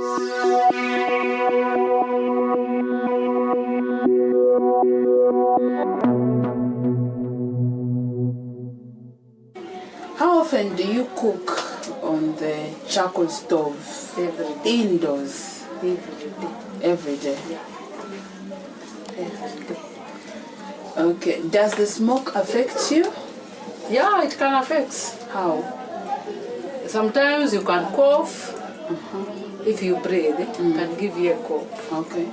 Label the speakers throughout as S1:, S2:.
S1: How often do you cook on the charcoal stove?
S2: Every day.
S1: Indoors,
S2: Every day.
S1: every day.
S2: Every day.
S1: Okay. Does the smoke affect you?
S2: Yeah, it can affect.
S1: How?
S2: Sometimes you can cough. Uh-huh. If you breathe, it mm. can give you a cough.
S1: Okay.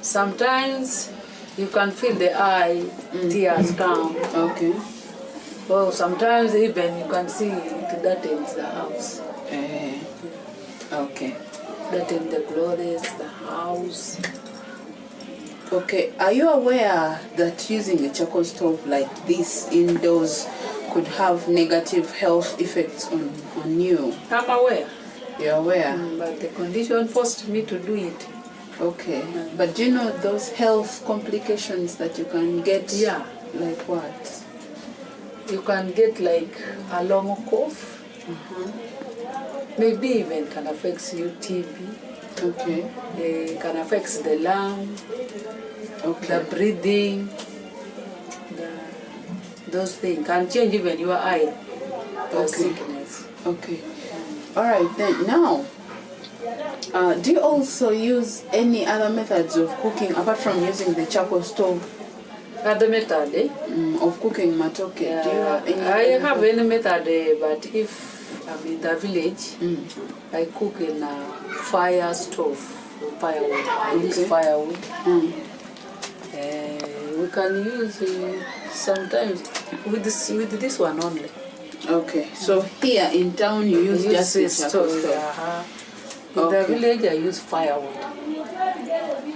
S2: Sometimes you can feel the eye mm. tears mm. come.
S1: Okay.
S2: Well, sometimes even you can see it darkens the house.
S1: Eh, okay.
S2: Darken the clothes, the house.
S1: Okay. Are you aware that using a charcoal stove like this indoors could have negative health effects on, on you?
S2: I'm aware,
S1: You're aware?
S2: Mm, but the condition forced me to do it.
S1: Okay. But do you know those health complications that you can get?
S2: Yeah.
S1: Like what?
S2: You can get like a long cough. Mm-hmm. Maybe even can affect you TB.
S1: Okay.
S2: It can affect the lung,
S1: Okay.
S2: the breathing, the, those things can change even your eye.
S1: Okay.
S2: sickness.
S1: Okay. All right then. Now, uh, do you also use any other methods of cooking apart from using the charcoal stove
S2: Other method, eh?
S1: um, of cooking matoke? do you have any?
S2: I have
S1: method?
S2: any method, eh, but if I'm in the village,
S1: Mm.
S2: I cook in a fire stove, firewood. I use firewood.
S1: Mm.
S2: Uh, we can use uh, sometimes with this with this one only.
S1: Okay. So here in town you use
S2: I
S1: just
S2: this
S1: charcoal
S2: stove,
S1: stove.
S2: uh-huh. In
S1: Okay.
S2: the village, I use firewood.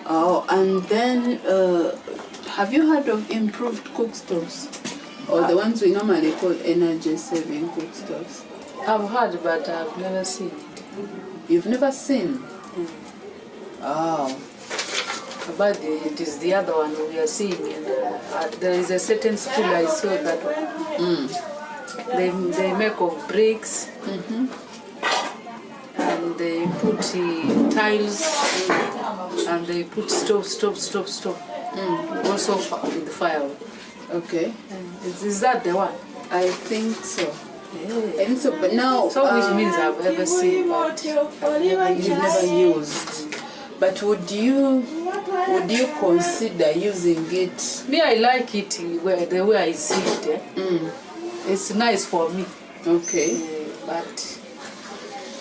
S1: Oh, and then uh, have you heard of improved cook stoves? Or the ones we normally call energy saving cook stoves?
S2: I've heard, but I've never seen it.
S1: You've never seen? Oh.
S2: But it is the other one we are seeing. In, uh, uh, there is a certain school I saw that one. They, they make of bricks and they put uh, tiles and they put stove, stove, stove, stove. Also fi- with firewood.
S1: Okay.
S2: Is, is that the one?
S1: I think so.
S2: Yeah.
S1: I think so, but now
S2: So which
S1: um,
S2: means I've ever seen, but
S1: you've never used. But would you would you consider using it?
S2: me I like it where, the way I see it. Eh?
S1: Mm.
S2: It's nice for me,
S1: Okay.
S2: uh, but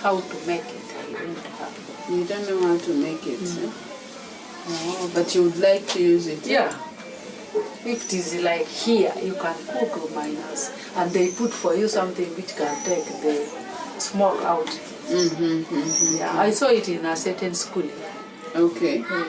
S2: how to make it I don't have.
S1: You don't know how to make it, eh? but you would like to use it.
S2: Yeah. If it is like here, you can cook minus, and they put for you something which can take the smoke out.
S1: Mm-hmm, mm-hmm.
S2: Yeah, I saw it in a certain school.
S1: Okay.
S2: Uh,